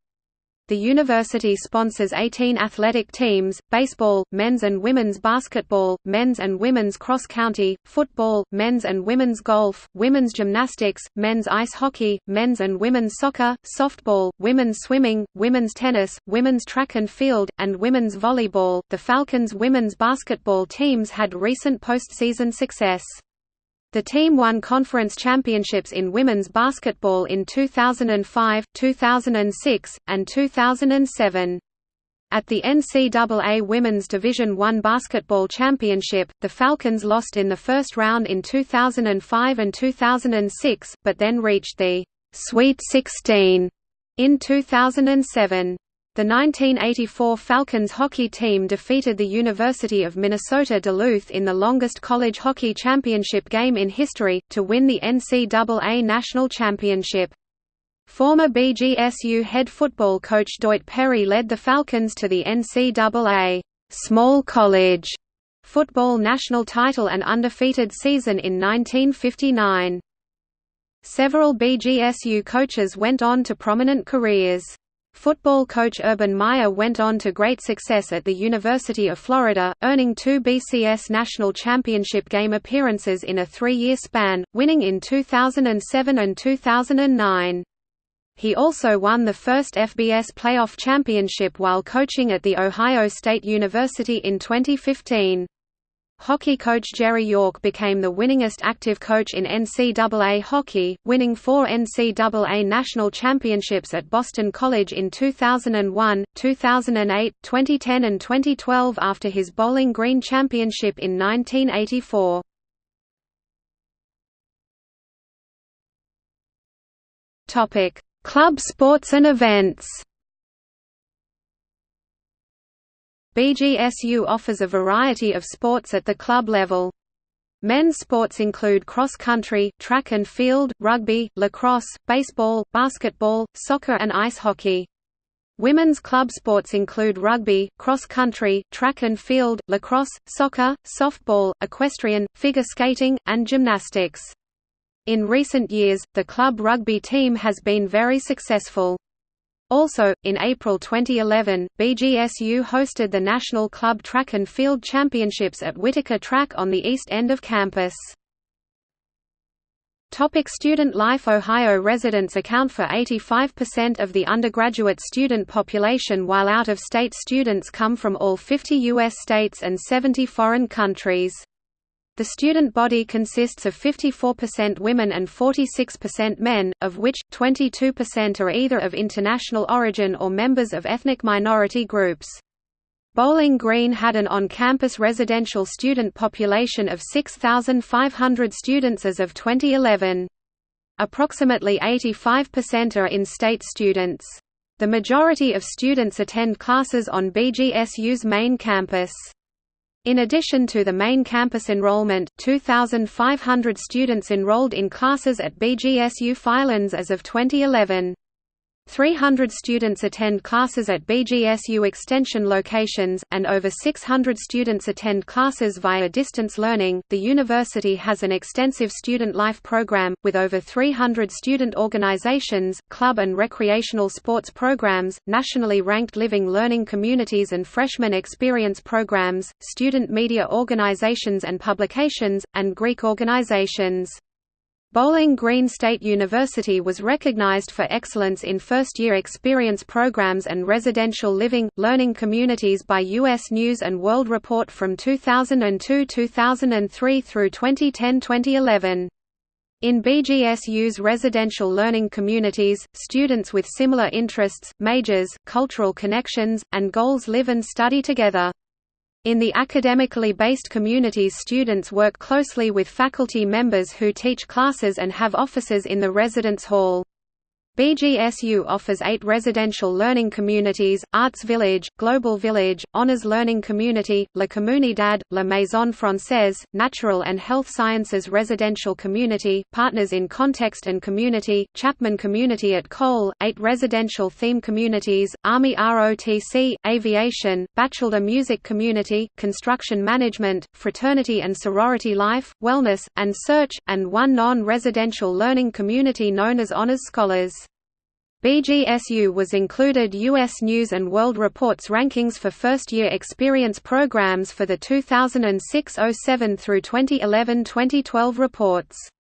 The university sponsors 18 athletic teams, baseball, men's and women's basketball, men's and women's cross-country, football, men's and women's golf, women's gymnastics, men's ice hockey, men's and women's soccer, softball, women's swimming, women's tennis, women's track and field, and women's volleyball. The Falcons women's basketball teams had recent postseason success. The team won conference championships in women's basketball in 2005, 2006, and 2007. At the NCAA Women's Division I Basketball Championship, the Falcons lost in the first round in 2005 and 2006, but then reached the Sweet 16 in 2007. The 1984 Falcons hockey team defeated the University of Minnesota Duluth in the longest college hockey championship game in history, to win the NCAA National Championship. Former BGSU head football coach Doyt Perry led the Falcons to the NCAA small college football national title and undefeated season in 1959. Several BGSU coaches went on to prominent careers. Football coach Urban Meyer went on to great success at the University of Florida, earning two BCS National Championship game appearances in a three-year span, winning in 2007 and 2009. He also won the first FBS playoff championship while coaching at The Ohio State University in 2015. Hockey coach Jerry York became the winningest active coach in NCAA hockey, winning four NCAA national championships at Boston College in 2001, 2008, 2010 and 2012 after his Bowling Green championship in 1984. Club sports and events BGSU offers a variety of sports at the club level. Men's sports include cross-country, track and field, rugby, lacrosse, baseball, basketball, soccer and ice hockey. Women's club sports include rugby, cross-country, track and field, lacrosse, soccer, softball, equestrian, figure skating, and gymnastics. In recent years, the club rugby team has been very successful. Also, in April 2011, BGSU hosted the National Club Track and Field Championships at Whitaker Track on the east end of campus. Topic student life Ohio residents account for 85% of the undergraduate student population while out-of-state students come from all 50 U.S. states and 70 foreign countries. The student body consists of 54% women and 46% men, of which, 22% are either of international origin or members of ethnic minority groups. Bowling Green had an on-campus residential student population of 6,500 students as of 2011. Approximately 85% are in-state students. The majority of students attend classes on BGSU's main campus. In addition to the main campus enrollment, 2,500 students enrolled in classes at BGSU Firelands as of 2011. 300 students attend classes at BGSU Extension locations, and over 600 students attend classes via distance learning. The university has an extensive student life program, with over 300 student organizations, club and recreational sports programs, nationally ranked living learning communities and freshman experience programs, student media organizations and publications, and Greek organizations. Bowling Green State University was recognized for excellence in first-year experience programs and residential living, learning communities by U.S. News & World Report from 2002–2003 through 2010–2011. In BGSU's residential learning communities, students with similar interests, majors, cultural connections, and goals live and study together. In the academically based communities students work closely with faculty members who teach classes and have offices in the residence hall. BGSU offers eight residential learning communities, Arts Village, Global Village, Honors Learning Community, La Comunidad, La Maison Française, Natural and Health Sciences Residential Community, Partners in Context and Community, Chapman Community at Kohl, eight residential theme communities, Army ROTC, Aviation, Bachelor Music Community, Construction Management, Fraternity and Sorority Life, Wellness, and Search, and one non-residential learning community known as Honors Scholars. BGSU was included U.S. News & World Report's rankings for first-year experience programs for the 2006–07 through 2011–2012 reports.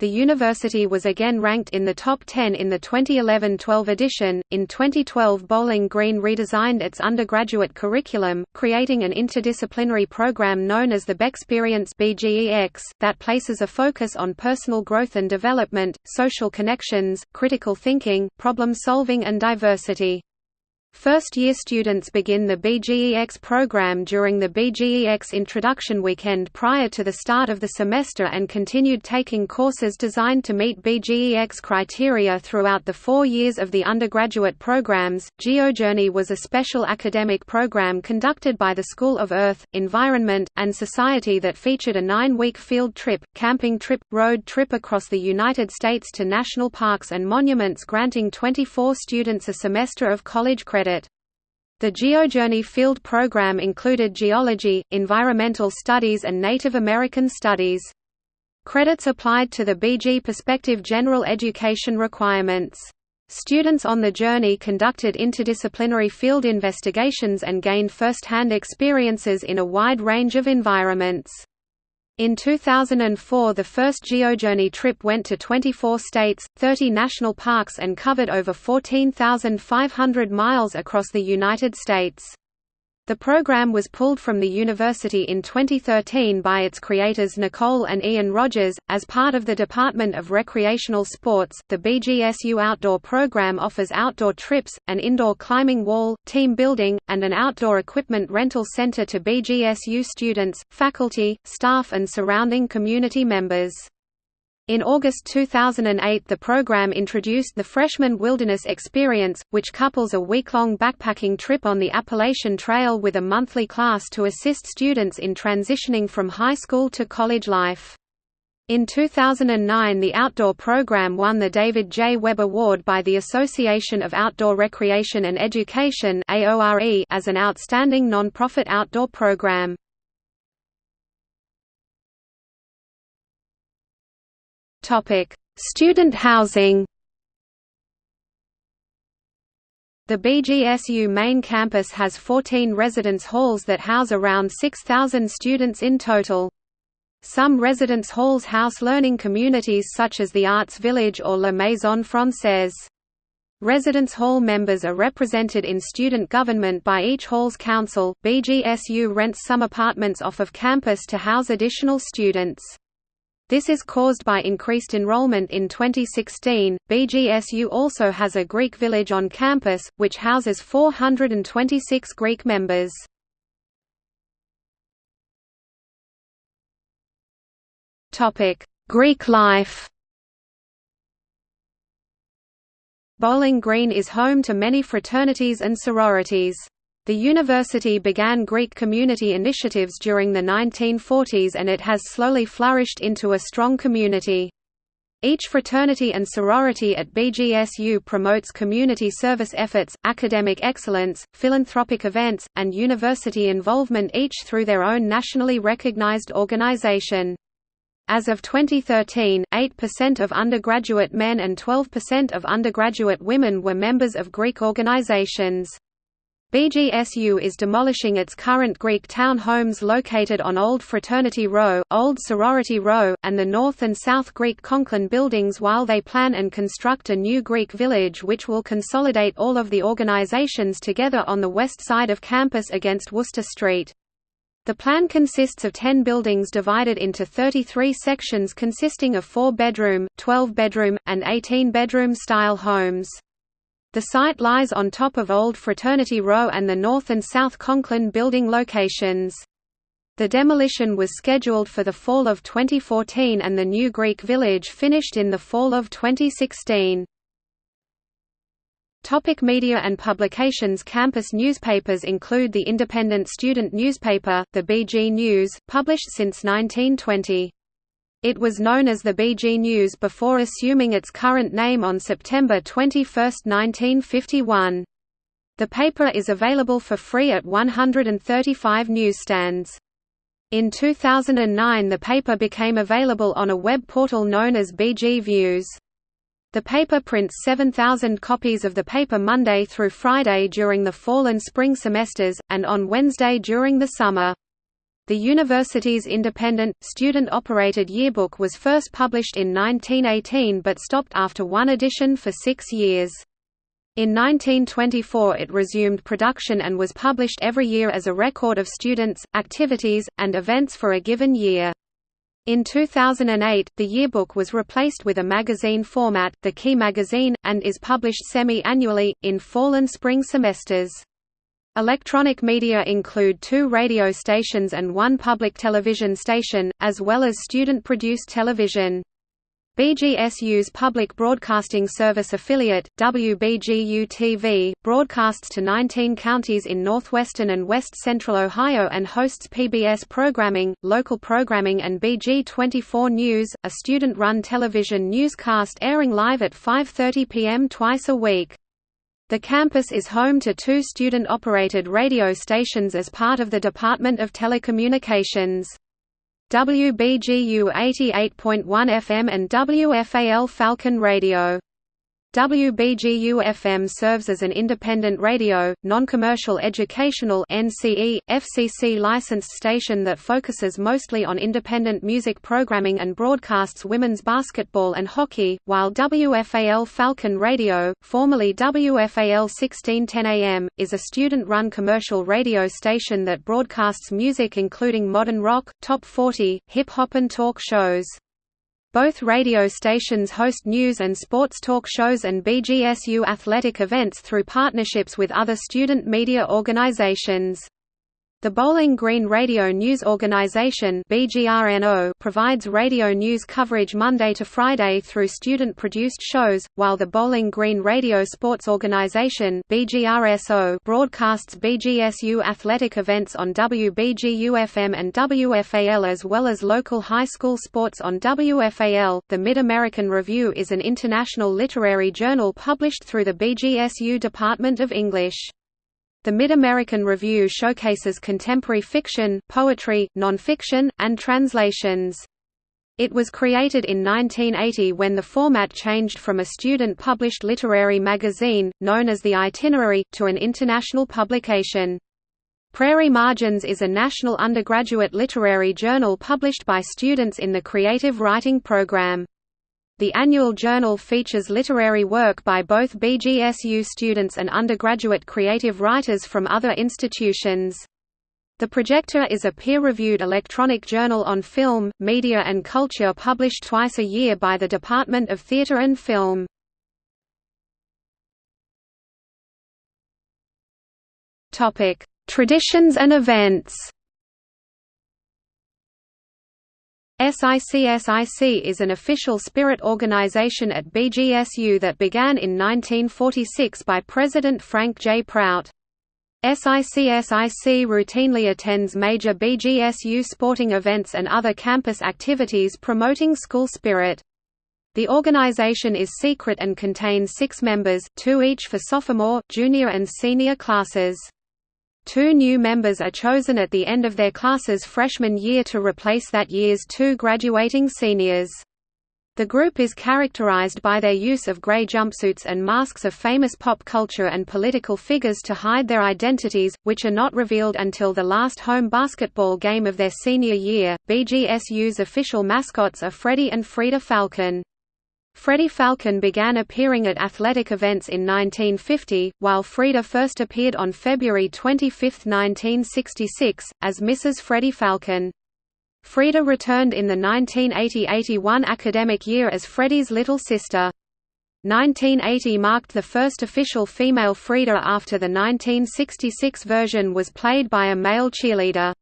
The university was again ranked in the top 10 in the 2011-12 edition. In 2012, Bowling Green redesigned its undergraduate curriculum, creating an interdisciplinary program known as the BG Experience (BGEX) that places a focus on personal growth and development, social connections, critical thinking, problem solving and diversity. First-year students begin the BGEX program during the BGEX Introduction Weekend prior to the start of the semester and continued taking courses designed to meet BGEX criteria throughout the four years of the undergraduate programs. GeoJourney was a special academic program conducted by the School of Earth, Environment, and Society that featured a nine-week field trip, camping trip, road trip across the United States to national parks and monuments granting 24 students a semester of college credit. The GeoJourney field program included geology, environmental studies and Native American studies. Credits applied to the BG Perspective general education requirements. Students on the journey conducted interdisciplinary field investigations and gained first-hand experiences in a wide range of environments. In 2004 the first GeoJourney trip went to 24 states, 30 national parks and covered over 14,500 miles across the United States. The program was pulled from the university in 2013 by its creators Nicole and Ian Rogers. As part of the Department of Recreational Sports, the BGSU Outdoor program offers outdoor trips, an indoor climbing wall, team building, and an outdoor equipment rental center to BGSU students, faculty, staff, and surrounding community members. In August 2008 the program introduced the Freshman Wilderness Experience, which couples a week-long backpacking trip on the Appalachian Trail with a monthly class to assist students in transitioning from high school to college life. In 2009 the outdoor program won the David J. Webb Award by the Association of Outdoor Recreation and Education as an outstanding non-profit outdoor program. Topic: Student housing. The BGSU main campus has 14 residence halls that house around 6,000 students in total. Some residence halls house learning communities such as the Arts Village or La Maison Française. Residence hall members are represented in student government by each hall's council. BGSU rents some apartments off of campus to house additional students. This is caused by increased enrollment in 2016. BGSU also has a Greek village on campus, which houses 426 Greek members. Topic: Greek life. Bowling Green is home to many fraternities and sororities. The university began Greek community initiatives during the 1940s and it has slowly flourished into a strong community. Each fraternity and sorority at BGSU promotes community service efforts, academic excellence, philanthropic events, and university involvement each through their own nationally recognized organization. As of 2013, 8% of undergraduate men and 12% of undergraduate women were members of Greek organizations. BGSU is demolishing its current Greek town homes located on Old Fraternity Row, Old Sorority Row, and the North and South Greek Conklin buildings while they plan and construct a new Greek village which will consolidate all of the organizations together on the west side of campus against Wooster Street. The plan consists of 10 buildings divided into 33 sections consisting of 4-bedroom, 12-bedroom, and 18-bedroom style homes. The site lies on top of Old Fraternity Row and the North and South Conklin building locations. The demolition was scheduled for the fall of 2014 and the new Greek village finished in the fall of 2016. Topic media and publications Campus newspapers include the independent student newspaper, the BG News, published since 1920. It was known as the BG News before assuming its current name on September 21, 1951. The paper is available for free at 135 newsstands. In 2009 the paper became available on a web portal known as BG Views. The paper prints 7,000 copies of the paper Monday through Friday during the fall and spring semesters, and on Wednesday during the summer. The university's independent, student-operated yearbook was first published in 1918 but stopped after one edition for six years. In 1924 it resumed production and was published every year as a record of students, activities, and events for a given year. In 2008, the yearbook was replaced with a magazine format, the Key magazine, and is published semi-annually, in fall and spring semesters. Electronic media include two radio stations and one public television station, as well as student-produced television. BGSU's public broadcasting service affiliate, WBGU-TV, broadcasts to 19 counties in northwestern and west-central Ohio and hosts PBS programming, local programming and BG24 News, a student-run television newscast airing live at 5.30 p.m. twice a week. The campus is home to two student-operated radio stations as part of the Department of Telecommunications. WBGU 88.1 FM and WFAL Falcon Radio. WBGU-FM serves as an independent radio, non-commercial educational NCE, FCC licensed station that focuses mostly on independent music programming and broadcasts women's basketball and hockey, while WFAL Falcon Radio, formerly WFAL 1610 AM, is a student-run commercial radio station that broadcasts music including modern rock, top 40, hip-hop and talk shows. Both radio stations host news and sports talk shows and BGSU athletic events through partnerships with other student media organizations. The Bowling Green Radio News Organization provides radio news coverage Monday to Friday through student-produced shows, while the Bowling Green Radio Sports Organization broadcasts BGSU athletic events on WBGU-FM and WFAL as well as local high school sports on WFAL. The Mid-American Review is an international literary journal published through the BGSU Department of English. The Mid-American Review showcases contemporary fiction, poetry, nonfiction, and translations. It was created in 1980 when the format changed from a student-published literary magazine, known as The Itinerary, to an international publication. Prairie Margins is a national undergraduate literary journal published by students in the creative writing program. The annual journal features literary work by both BGSU students and undergraduate creative writers from other institutions. The Projector is a peer-reviewed electronic journal on film, media and culture published twice a year by the Department of Theatre and Film. Traditions and events SICSIC is an official spirit organization at BGSU that began in 1946 by President Frank J. Prout. SICSIC routinely attends major BGSU sporting events and other campus activities promoting school spirit. The organization is secret and contains six members, two each for sophomore, junior and senior classes. Two new members are chosen at the end of their class's freshman year to replace that year's two graduating seniors. The group is characterized by their use of gray jumpsuits and masks of famous pop culture and political figures to hide their identities, which are not revealed until the last home basketball game of their senior year. BGSU's official mascots are Freddie and Frida Falcon. Freddie Falcon began appearing at athletic events in 1950, while Frida first appeared on February 25, 1966, as Mrs. Freddie Falcon. Frida returned in the 1980–81 academic year as Freddie's little sister. 1980 marked the first official female Frida after the 1966 version was played by a male cheerleader.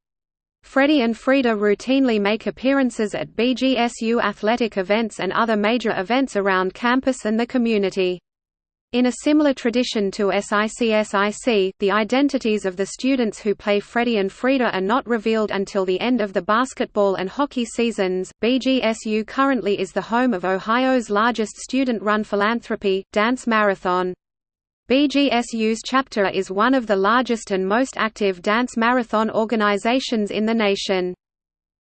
Freddie and Frida routinely make appearances at BGSU athletic events and other major events around campus and the community. In a similar tradition to SICSIC, the identities of the students who play Freddie and Frida are not revealed until the end of the basketball and hockey seasons. BGSU currently is the home of Ohio's largest student run philanthropy, Dance Marathon. BGSU's chapter is one of the largest and most active dance marathon organizations in the nation.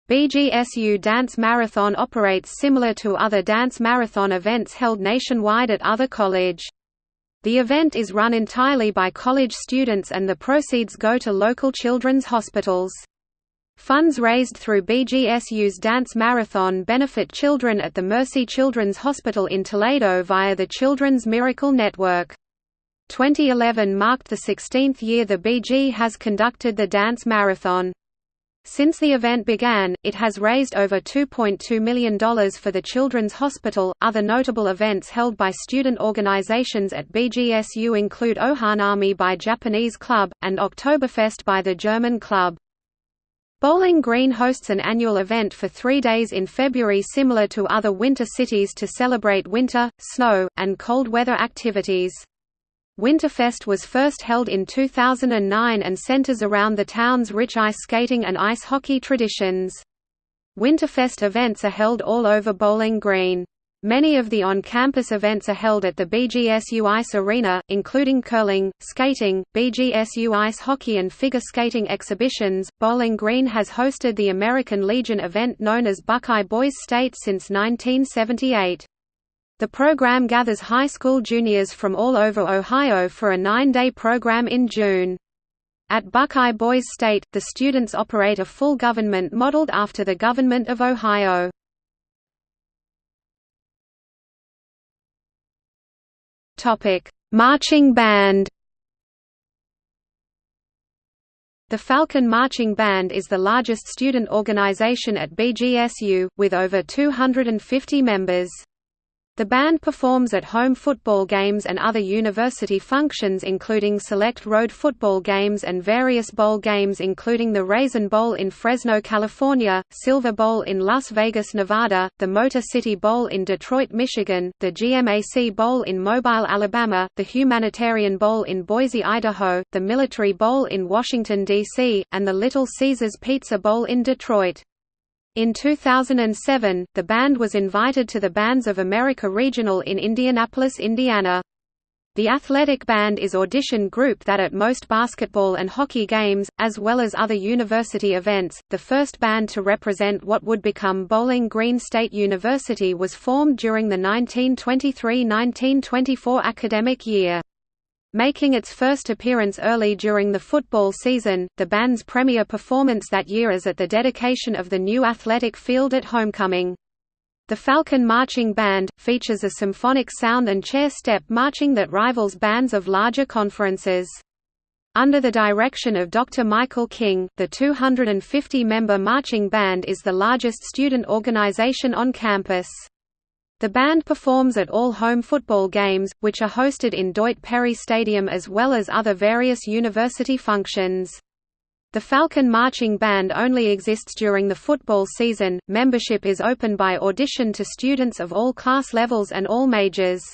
BGSU Dance Marathon operates similar to other dance marathon events held nationwide at other college. The event is run entirely by college students and the proceeds go to local children's hospitals. Funds raised through BGSU's Dance Marathon benefit children at the Mercy Children's Hospital in Toledo via the Children's Miracle Network. 2011 marked the 16th year the BG has conducted the Dance Marathon. Since the event began, it has raised over $2.2 million for the Children's Hospital. Other notable events held by student organizations at BGSU include Ohanami by Japanese Club, and Oktoberfest by the German Club. Bowling Green hosts an annual event for three days in February similar to other winter cities to celebrate winter, snow, and cold weather activities. Winterfest was first held in 2009 and centers around the town's rich ice skating and ice hockey traditions. Winterfest events are held all over Bowling Green. Many of the on-campus events are held at the BGSU Ice Arena, including curling, skating, BGSU ice hockey and figure skating exhibitions. Bowling Green has hosted the American Legion event known as Buckeye Boys State since 1978. The program gathers high school juniors from all over Ohio for a nine-day program in June. At Buckeye Boys State, the students operate a full government modeled after the Government of Ohio. Marching band The Falcon Marching Band is the largest student organization at BGSU, with over 250 members. The band performs at home football games and other university functions including select road football games and various bowl games including the Raisin Bowl in Fresno, California, Silver Bowl in Las Vegas, Nevada, the Motor City Bowl in Detroit, Michigan, the GMAC Bowl in Mobile, Alabama, the Humanitarian Bowl in Boise, Idaho, the Military Bowl in Washington, D.C., and the Little Caesars Pizza Bowl in Detroit. In 2007, the band was invited to the Bands of America Regional in Indianapolis, Indiana. The athletic band is audition group that at most basketball and hockey games, as well as other university events. The first band to represent what would become Bowling Green State University was formed during the 1923–1924 academic year. Making its first appearance early during the football season, the band's premier performance that year is at the dedication of the new athletic field at homecoming. The Falcon Marching Band, features a symphonic sound and chair step marching that rivals bands of larger conferences. Under the direction of Dr. Michael King, the 250-member marching band is the largest student organization on campus. The band performs at all home football games, which are hosted in Doyt Perry Stadium as well as other various university functions. The Falcon Marching Band only exists during the football season. Membership is open by audition to students of all class levels and all majors.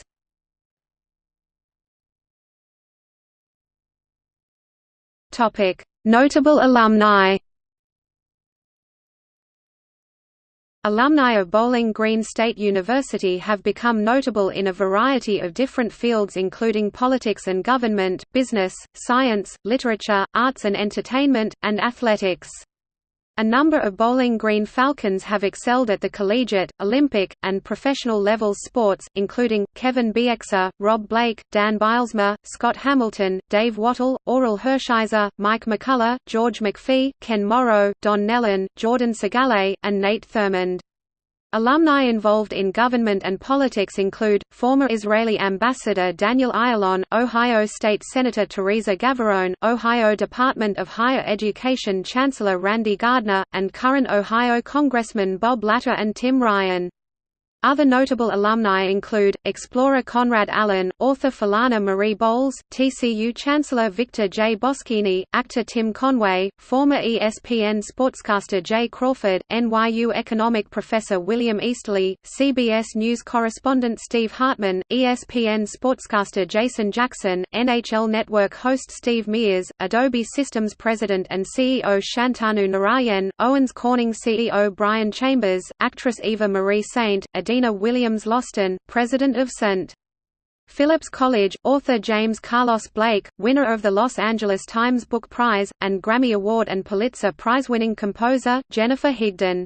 Topic: Notable alumni. Alumni of Bowling Green State University have become notable in a variety of different fields including politics and government, business, science, literature, arts and entertainment, and athletics. A number of Bowling Green Falcons have excelled at the collegiate, Olympic, and professional levels sports, including, Kevin Bieksa, Rob Blake, Dan Bylsma, Scott Hamilton, Dave Wottle, Orel Hershiser, Mike McCullough, George McPhee, Ken Morrow, Don Nehlen, Jordan Sigalet, and Nate Thurmond. Alumni involved in government and politics include, former Israeli Ambassador Daniel Ayalon, Ohio State Senator Theresa Gavarone, Ohio Department of Higher Education Chancellor Randy Gardner, and current Ohio Congressman Bob Latta and Tim Ryan. Other notable alumni include, explorer Conrad Allen, author Philana Marie Boles, TCU Chancellor Victor J. Boschini, actor Tim Conway, former ESPN sportscaster Jay Crawford, NYU economic professor William Easterly, CBS News correspondent Steve Hartman, ESPN sportscaster Jason Jackson, NHL Network host Steve Mears, Adobe Systems president and CEO Shantanu Narayan, Owens Corning CEO Brian Chambers, actress Eva Marie Saint, Adena Williams Loston, president of St. Philip's College, author James Carlos Blake, winner of the Los Angeles Times Book Prize, and Grammy Award and Pulitzer Prize-winning composer, Jennifer Higdon.